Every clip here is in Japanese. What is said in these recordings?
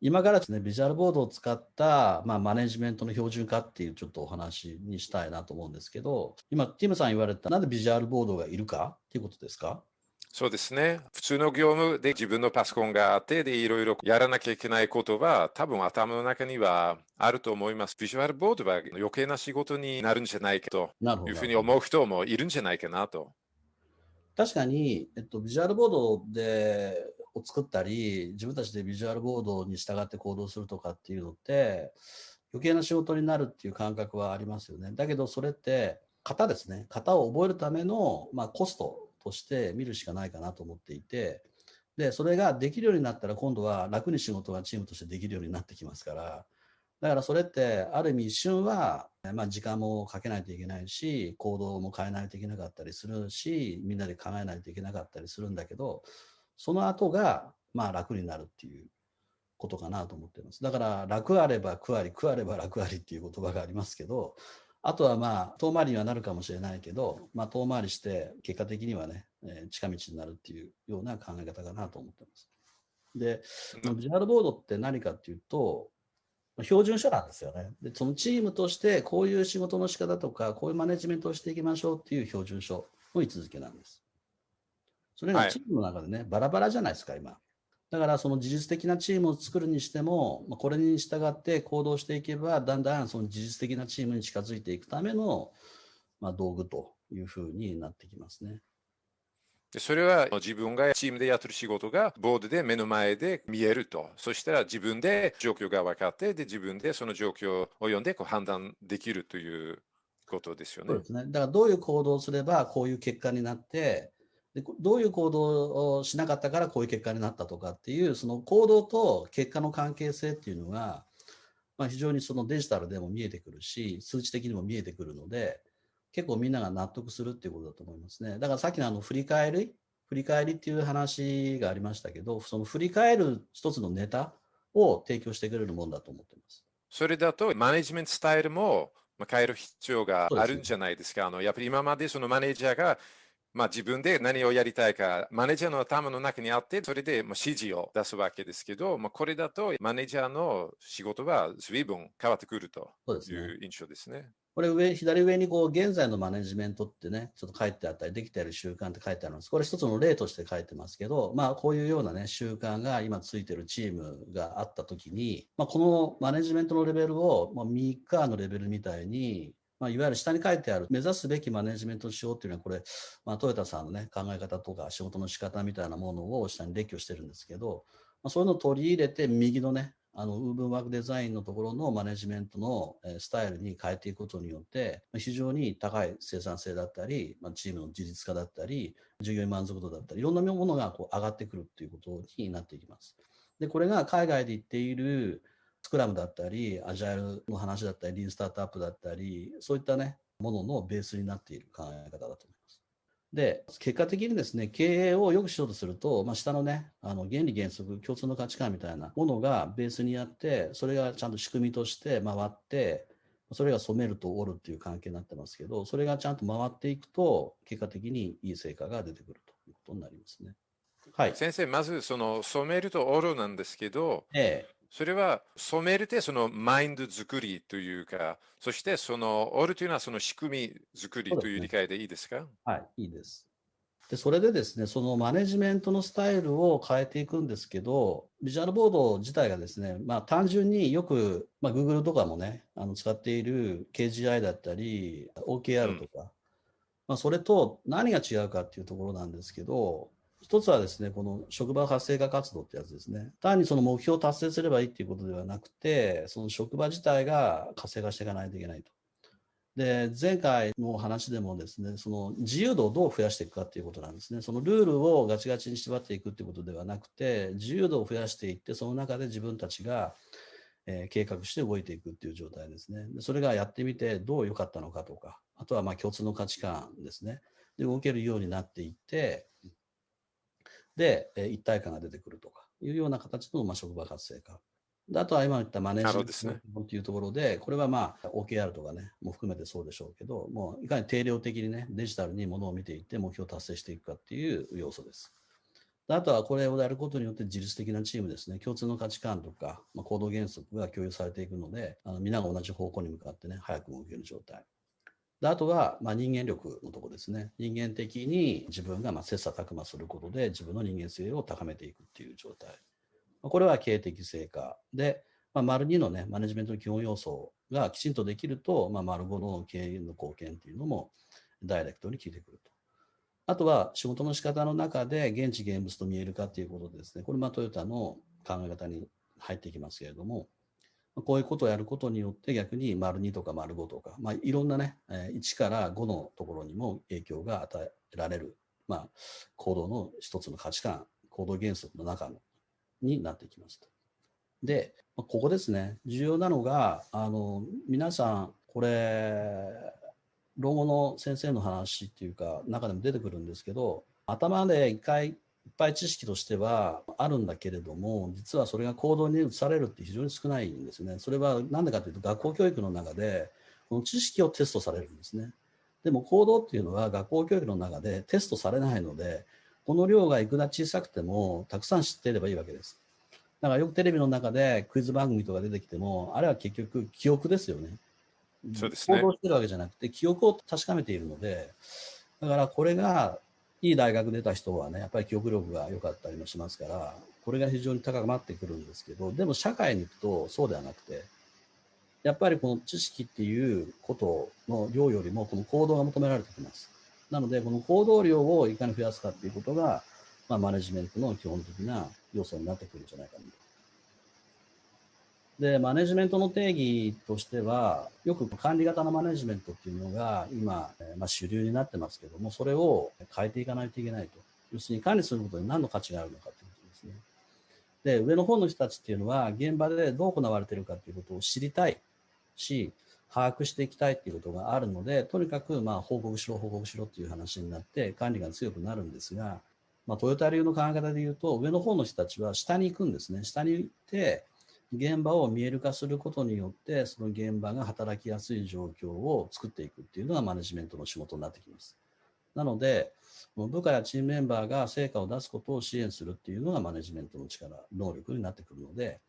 今からですね、ビジュアルボードを使った、まあ、マネジメントの標準化っていうちょっとお話にしたいなと思うんですけど、今、ティムさん言われた、なんでビジュアルボードがいるか？っていうことですか？そうですね。普通の業務で自分のパソコンがあって、で、いろいろやらなきゃいけないことは、多分頭の中にはあると思います。ビジュアルボードは余計な仕事になるんじゃないかというふうに思う人もいるんじゃないかなと。確かに、えっと、ビジュアルボードでを作ったり、自分たちでビジュアルボードに従って行動するとかっていうのって、余計な仕事になるっていう感覚はありますよね。だけど、それって、型ですね。型を覚えるための、まあ、コストとして見るしかないかなと思っていて、で、それができるようになったら今度は楽に仕事がチームとしてできるようになってきますから、だからそれってある意味一瞬は、まあ、時間もかけないといけないし、行動も変えないといけなかったりするし、みんなで考えないといけなかったりするんだけど、その後がまあ楽になるっていうことかなと思っています。だから楽あれば苦あり、苦あれば楽ありっていう言葉がありますけど、あとはまあ、遠回りにはなるかもしれないけど、まあ、遠回りして、結果的にはね、えー、近道になるっていうような考え方かなと思ってます。で、ビジュアルボードって何かっていうと、標準書なんですよね。で、そのチームとしてこういう仕事の仕方とか、こういうマネジメントをしていきましょうっていう標準書の位置づけなんです。それがチームの中でね、はい、バラバラじゃないですか、今。だからその自律的なチームを作るにしても、これに従って行動していけば、だんだんその自律的なチームに近づいていくための、まあ、道具というふうになってきますね。でそれは自分がチームでやってる仕事がボードで目の前で見えると。そしたら自分で状況が分かって、で自分でその状況を読んでこう判断できるということですよね。そうですね。だからどういう行動をすればこういう結果になって、でどういう行動をしなかったからこういう結果になったとかっていうその行動と結果の関係性っていうのが、まあ、非常にそのデジタルでも見えてくるし数値的にも見えてくるので結構みんなが納得するっていうことだと思いますねだからさっきのあの振り返り振り返りっていう話がありましたけどその振り返る一つのネタを提供してくれるものだと思ってます。それだとマネジメントスタイルも変える必要があるんじゃないですか。あのやっぱり今までそのマネージャーがまあ、自分で何をやりたいか、マネージャーの頭の中にあって、それで指示を出すわけですけど、まあ、これだとマネージャーの仕事は随分変わってくるという印象ですね。これ上、左上にこう、現在のマネジメントってね、ちょっと書いてあったり、できている習慣って書いてあるんです。これ一つの例として書いてますけど、まあ、こういうようなね、習慣が今ついてるチームがあったときに、まあ、このマネジメントのレベルを、まあ、ミーカーのレベルみたいに、まあ、いわゆる下に書いてある目指すべきマネジメントしようっていうのはこれ、まあ、トヨタさんのね考え方とか仕事の仕方みたいなものを下に列挙してるんですけど、まあ、そういうのを取り入れて右のねあのウーブンワークデザインのところのマネジメントのスタイルに変えていくことによって非常に高い生産性だったり、まあ、チームの自立化だったり従業員満足度だったりいろんなものがこう上がってくるっていうことになっていきます。でこれが海外で言っているスクラムだったり、アジャイルの話だったり、リーンスタートアップだったり、そういったね、もののベースになっている考え方だと思います。で、結果的にですね、経営を良くしようとすると、まあ、下のね、あの原理原則、共通の価値観みたいなものがベースにあって、それがちゃんと仕組みとして回って、それが染めると折るっていう関係になってますけど、それがちゃんと回っていくと、結果的にいい成果が出てくるということになりますね。はい、先生、まずその染めると折るなんですけど、ええ、それは染めるってそのマインド作りというか、そしてそのオールというのはその仕組み作りという理解でいいですか、ね、はい、いいです。で、それでですね、そのマネジメントのスタイルを変えていくんですけど、ビジュアルボード自体がですね、まあ単純によく、まあ Google とかもね、あの使っている KGI だったり、OKR とか、うん、まあそれと何が違うかっていうところなんですけど、一つはですね、この職場活性化活動ってやつですね。単にその目標を達成すればいいっていうことではなくて、その職場自体が活性化していかないといけないと。で、前回の話でもですね、その自由度をどう増やしていくかっていうことなんですね。そのルールをガチガチに縛っていくっていうことではなくて、自由度を増やしていって、その中で自分たちが、えー、計画して動いていくっていう状態ですね。それがやってみてどう良かったのかとか、あとはまあ共通の価値観ですね。で動けるようになっていって、で、え一体感が出てくるとかいうような形の、まあ、職場活性化。であとは今言ったマネージメントというところで、これはまあ OKR とかね、も含めてそうでしょうけど、もういかに定量的にね、デジタルにものを見ていって目標を達成していくかっていう要素です。あとはこれをやることによって自律的なチームですね、共通の価値観とか、まあ、行動原則が共有されていくので、あの皆が同じ方向に向かってね、早く動ける状態。であとは、まあ、人間力のとこですね。人間的に自分がまあ切磋琢磨することで自分の人間性を高めていくっていう状態。これは経営的成果で、まあ、丸2のね、マネジメントの基本要素がきちんとできると、まあ、丸5の経営の貢献っていうのもダイレクトに効いてくると。あとは仕事の仕方の中で現地現物と見えるかということですね。これまトヨタの考え方に入ってきますけれども、こういうことをやることによって逆に丸2とか丸5とか、まあ、いろんなね、1から5のところにも影響が与えられる、まあ、行動の一つの価値観、行動原則の中のになってきますと。で、ここですね、重要なのが、あの皆さん、これ、老後の先生の話っていうか、中でも出てくるんですけど、頭で一回いっぱい知識としてはあるんだけれども、実はそれが行動に移されるって非常に少ないんですね。それは何でかというと、学校教育の中で、この知識をテストされるんですね。でも行動っていうのは学校教育の中でテストされないので、この量がいくら小さくても、たくさん知っていればいいわけです。だからよくテレビの中でクイズ番組とか出てきても、あれは結局記憶ですよね。そうですね。行動してるわけじゃなくて、記憶を確かめているので、だからこれが、いい大学出た人はね、やっぱり記憶力が良かったりもしますから、これが非常に高まってくるんですけど、でも社会に行くとそうではなくて、やっぱりこの知識っていうことの量よりも、この行動が求められてきます。なので、この行動量をいかに増やすかっていうことが、まあ、マネジメントの基本的な要素になってくるんじゃないかなと。で、マネジメントの定義としては、よく管理型のマネジメントっていうのが今、まあ、主流になってますけども、それを変えていかないといけないと。要するに管理することに何の価値があるのかということですね。で、上の方の人たちっていうのは、現場でどう行われてるかっていうことを知りたいし、把握していきたいっていうことがあるので、とにかくまあ報告しろ、報告しろっていう話になって、管理が強くなるんですが、まあ、トヨタ流の考え方で言うと、上の方の人たちは下に行くんですね。下に行って、現場を見える化することによって、その現場が働きやすい状況を作っていくっていうのがマネジメントの仕事になってきます。なので、部下やチームメンバーが成果を出すことを支援するっていうのがマネジメントの力、能力になってくるので、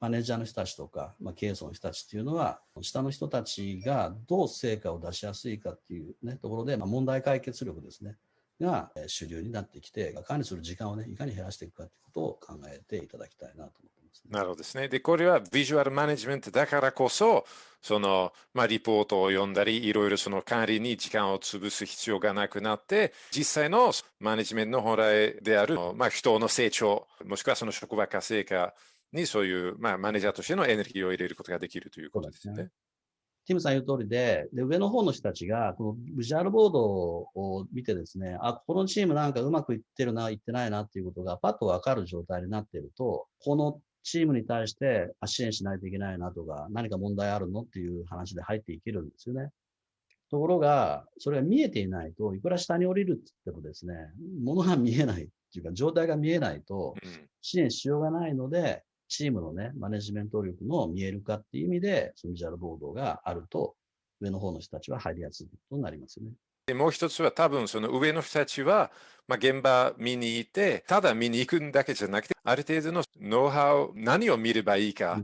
マネージャーの人たちとか、まあ、経営層の人たちっていうのは、下の人たちがどう成果を出しやすいかっていう、ね、ところで、まあ、問題解決力ですね、が主流になってきて、管理する時間をね、いかに減らしていくかということを考えていただきたいなと思ってなるほどですね。で、これはビジュアルマネジメントだからこそ、その、まあ、リポートを読んだり、いろいろその管理に時間を潰す必要がなくなって、実際のマネジメントの本来である、まあ、人の成長、もしくはその職場活性化にそういう、まあ、マネージャーとしてのエネルギーを入れることができるということですね。ティムさん言う通りで、で、上の方の人たちが、このビジュアルボードを見てですね、あ、このチームなんかうまくいってるな、いってないなっていうことがパッとわかる状態になっていると、このチームに対して支援しないといけないなとか、何か問題あるのっていう話で入っていけるんですよね。ところが、それが見えていないと、いくら下に降りるって言ってもですね、ものが見えないっていうか、状態が見えないと、支援しようがないので、チームのね、マネジメント力の見える化っていう意味で、そのビジュアルボードがあると、上の方の人たちは入りやすいことになりますよね。でもう一つは多分その上の人たちは、まあ、現場見に行って、ただ見に行くんだけじゃなくて、ある程度のノウハウ、何を見ればいいか、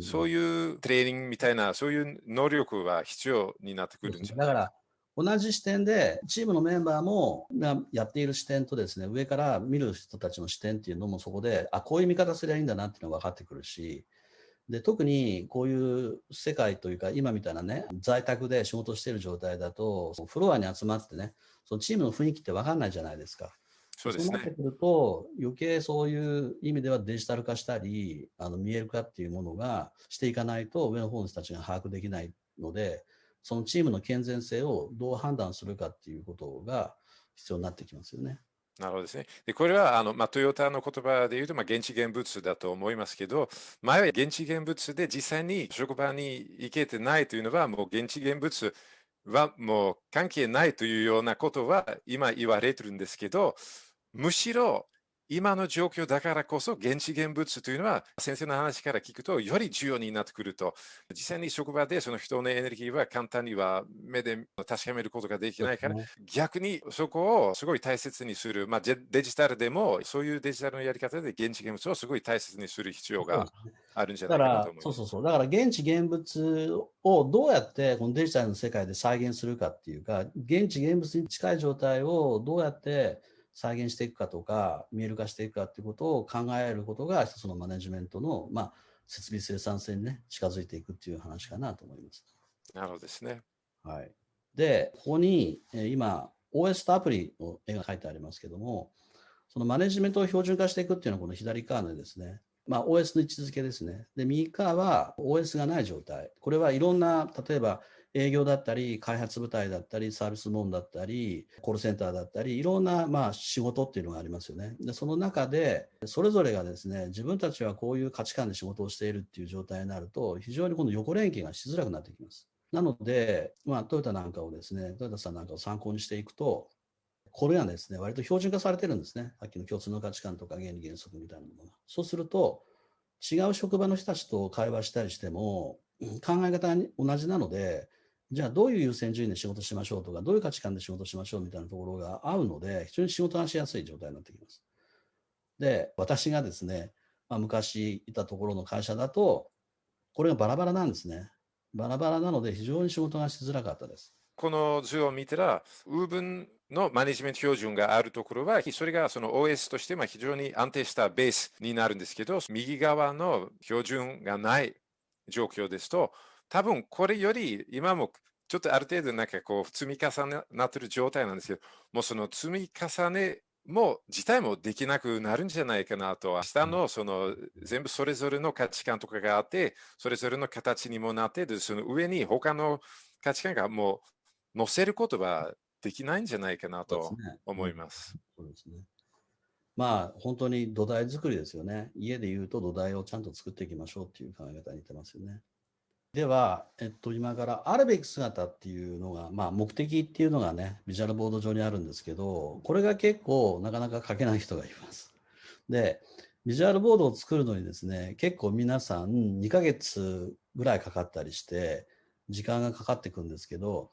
そういうトレーニングみたいな、そういう能力は必要になってくるんじゃ。ないだから同じ視点で、チームのメンバーもやっている視点とですね、上から見る人たちの視点っていうのもそこで、あ、こういう見方すりゃいいんだなっていうのが分かってくるし、で特にこういう世界というか今みたいなね在宅で仕事している状態だとフロアに集まってねそのチームの雰囲気って分かんないじゃないですか。そうですね。そうなってくると余計そういう意味ではデジタル化したりあの見える化っていうものがしていかないと上の方の人たちが把握できないのでそのチームの健全性をどう判断するかっていうことが必要になってきますよね。なるほどですね。で、これは、あの、まあ、トヨタの言葉で言うと、まあ、現地現物だと思いますけど、前は現地現物で実際に職場に行けてないというのは、もう現地現物はもう関係ないというようなことは今言われてるんですけど、むしろ今の状況だからこそ現地現物というのは先生の話から聞くとより重要になってくると。実際に職場でその人のエネルギーは簡単には目で確かめることができないから、逆にそこをすごい大切にする、まあ、デジタルでもそういうデジタルのやり方で現地現物をすごい大切にする必要があるんじゃないかなと思います。そうそうそう。だから現地現物をどうやってこのデジタルの世界で再現するかっていうか現地現物に近い状態をどうやって再現していくかとか、見える化していくかっていうことを考えることが、一つのマネジメントの、まあ、設備生産性にね、近づいていくっていう話かなと思います。なるほどですね。はい。で、ここに、え今、OS とアプリの絵が書いてありますけども、そのマネジメントを標準化していくっていうのはこの左側のですね、まあ、OS の位置づけですね。で、右側は OS がない状態。これはいろんな、例えば営業だったり、開発部隊だったり、サービスモンだったり、コールセンターだったり、いろんなまあ仕事っていうのがありますよね。で、その中で、それぞれがですね、自分たちはこういう価値観で仕事をしているっていう状態になると、非常にこの横連携がしづらくなってきます。なので、まあ、トヨタなんかをですね、トヨタさんなんかを参考にしていくと、これがですね、割と標準化されてるんですね。さっきの共通の価値観とか原理原則みたいなものが。そうすると、違う職場の人たちと会話したりしても、考え方が同じなので、じゃあどういう優先順位で仕事しましょうとか、どういう価値観で仕事しましょうみたいなところが合うので、非常に仕事がしやすい状態になってきます。で、私がですね、まあ、昔いたところの会社だと、これがバラバラなんですね。バラバラなので非常に仕事がしづらかったです。この図を見たら、ウーブンのマネジメント標準があるところは、それがその OS として非常に安定したベースになるんですけど、右側の標準がない状況ですと、多分これより今もちょっとある程度なんかこう積み重ねなってる状態なんですけど、もうその積み重ねも自体もできなくなるんじゃないかなと、明日のその全部それぞれの価値観とかがあって、それぞれの形にもなって、その上に他の価値観がもう載せることはできないんじゃないかなと思います。そうですね。まあ本当に土台作りですよね。家で言うと土台をちゃんと作っていきましょうっていう考え方に似てますよね。では、えっと、今からあるべき姿っていうのが、まあ、目的っていうのがね、ビジュアルボード上にあるんですけど、これが結構なかなか書けない人がいます。で、ビジュアルボードを作るのにですね、結構皆さん2ヶ月ぐらいかかったりして、時間がかかっていくんですけど、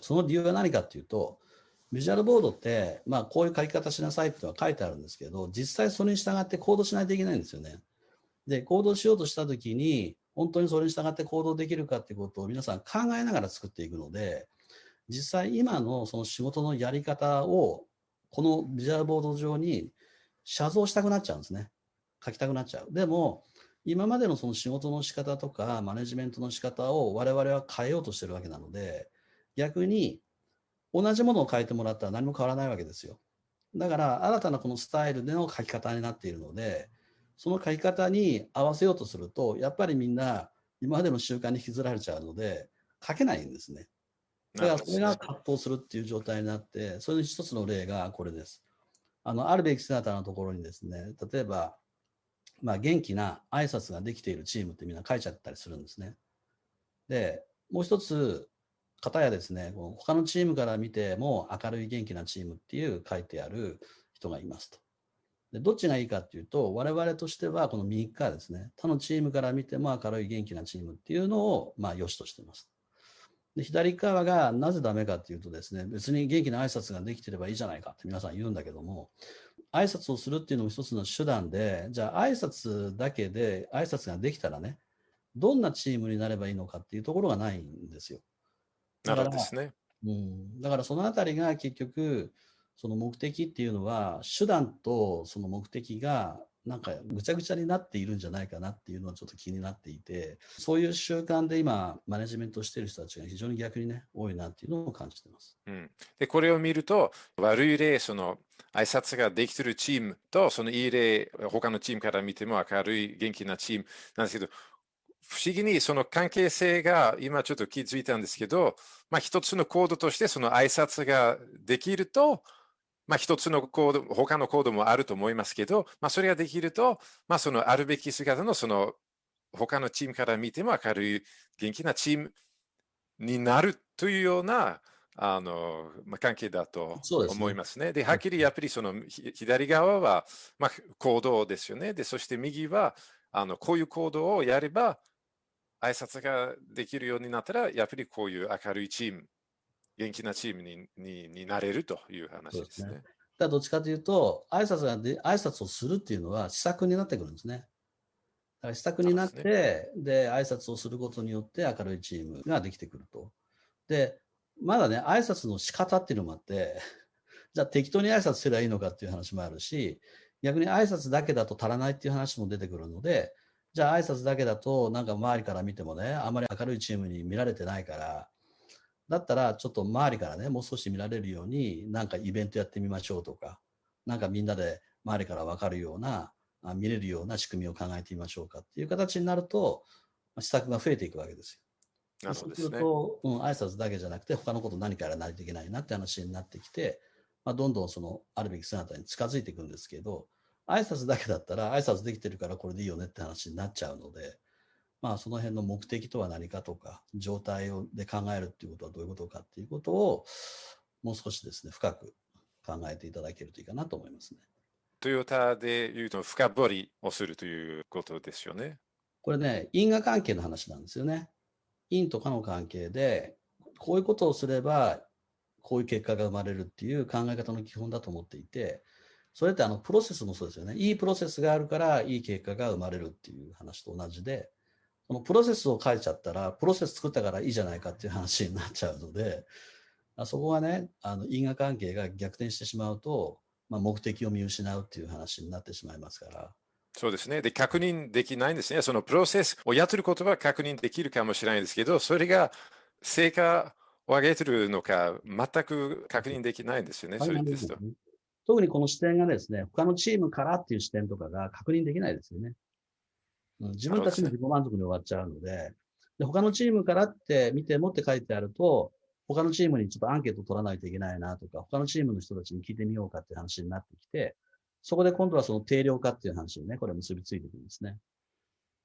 その理由は何かっていうと、ビジュアルボードって、まあ、こういう書き方しなさいっていうのは書いてあるんですけど、実際それに従って行動しないといけないんですよね。で、行動しようとしたときに、本当にそれに従って行動できるかっていうことを皆さん考えながら作っていくので、実際今のその仕事のやり方をこのビジュアルボード上に写像したくなっちゃうんですね。書きたくなっちゃう。でも、今までのその仕事の仕方とかマネジメントの仕方を我々は変えようとしてるわけなので、逆に同じものを変えてもらったら何も変わらないわけですよ。だから新たなこのスタイルでの書き方になっているので、その書き方に合わせようとすると、やっぱりみんな今までの習慣に引きずられちゃうので、書けないんですね。だからそれが葛藤するっていう状態になって、それの一つの例がこれです。あの、あるべき姿のところにですね、例えば、まあ、元気な挨拶ができているチームってみんな書いちゃったりするんですね。で、もう一つ、方やですね、他のチームから見ても明るい元気なチームっていう書いてある人がいますと。でどっちがいいかっていうと、我々としてはこの右側ですね、他のチームから見ても明るい元気なチームっていうのを、まあ、良しとしています。で左側がなぜダメかっていうとですね、別に元気な挨拶ができてればいいじゃないかって皆さん言うんだけども、挨拶をするっていうのも一つの手段で、じゃあ挨拶だけで挨拶ができたらね、どんなチームになればいいのかっていうところがないんですよ。なるほどですね。うん、だからそのあたりが結局、その目的っていうのは手段とその目的がなんかぐちゃぐちゃになっているんじゃないかなっていうのはちょっと気になっていてそういう習慣で今マネジメントしてる人たちが非常に逆にね多いなっていうのを感じてます。うん、でこれを見ると悪い例その挨拶ができてるチームとそのいい例他のチームから見ても明るい元気なチームなんですけど不思議にその関係性が今ちょっと気づいたんですけど、まあ、一つのコードとしてその挨拶ができるとまあ、一つのコード、他のコードもあると思いますけど、まあ、それができると、まあ、そのあるべき姿のその他のチームから見ても明るい元気なチームになるというようなあの、まあ、関係だと思いますね。で、ね、はっきりやっぱりその左側は、まあ、行動ですよね。で、そして右は、あのこういう行動をやれば、挨拶ができるようになったら、やっぱりこういう明るいチーム、元気なチームににになれるという話ですね。だどっちかというと、挨拶がで挨拶をするっていうのは施策になってくるんですね。だから施策になって、で,、ね、で挨拶をすることによって明るいチームができてくると。で、まだね、挨拶の仕方っていうのもあって、じゃあ適当に挨拶すればいいのかっていう話もあるし、逆に挨拶だけだと足らないっていう話も出てくるので、じゃあ挨拶だけだとなんか周りから見てもね、あまり明るいチームに見られてないから、だったらちょっと周りからね、もう少し見られるように、なんかイベントやってみましょうとか、なんかみんなで周りから分かるような、見れるような仕組みを考えてみましょうかっていう形になると、施策が増えていくわけですよ。そうすると、うん、挨拶だけじゃなくて、他のこと何かやらないといけないなって話になってきて、まあ、どんどんそのあるべき姿に近づいていくんですけど、挨拶だけだったら、挨拶できてるからこれでいいよねって話になっちゃうので、まあ、その辺の目的とは何かとか、状態をで考えるっていうことはどういうことかっていうことを、もう少しですね、深く考えていただけるといいかなと思いますね。トヨタで言うと、深掘りをするということですよね。これね、因果関係の話なんですよね。因とかの関係で、こういうことをすれば、こういう結果が生まれるっていう考え方の基本だと思っていて、それってあのプロセスもそうですよね。いいプロセスがあるからいい結果が生まれるっていう話と同じで、そのプロセスを書いちゃったら、プロセス作ったからいいじゃないかっていう話になっちゃうので、そこはね、あの因果関係が逆転してしまうと、まあ、目的を見失うっていう話になってしまいますから。そうですね。で、確認できないんですね。そのプロセスをやってることは確認できるかもしれないですけど、それが成果を上げてるのか、全く確認できないんですよね、それですと。特にこの視点がですね、他のチームからっていう視点とかが確認できないですよね。自分たちの自己満足に終わっちゃうので、で他のチームからって見てもって書いてあると、他のチームにちょっとアンケート取らないといけないなとか、他のチームの人たちに聞いてみようかっていう話になってきて、そこで今度はその定量化っていう話にね、これ結びついてくるんですね。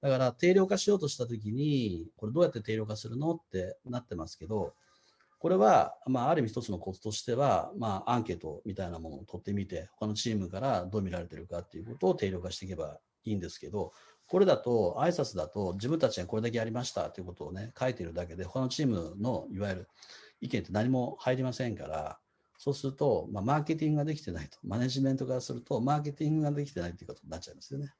だから定量化しようとしたときに、これどうやって定量化するのってなってますけど、これは、まあ、ある意味一つのコツとしては、まあ、アンケートみたいなものを取ってみて、他のチームからどう見られてるかっていうことを定量化していけばいいんですけど、これだと、挨拶だと、自分たちがこれだけやりましたということをね、書いてるだけで、他のチームのいわゆる意見って何も入りませんから、そうすると、まあ、マーケティングができてないと、マネジメントからすると、マーケティングができてないということになっちゃいますよね。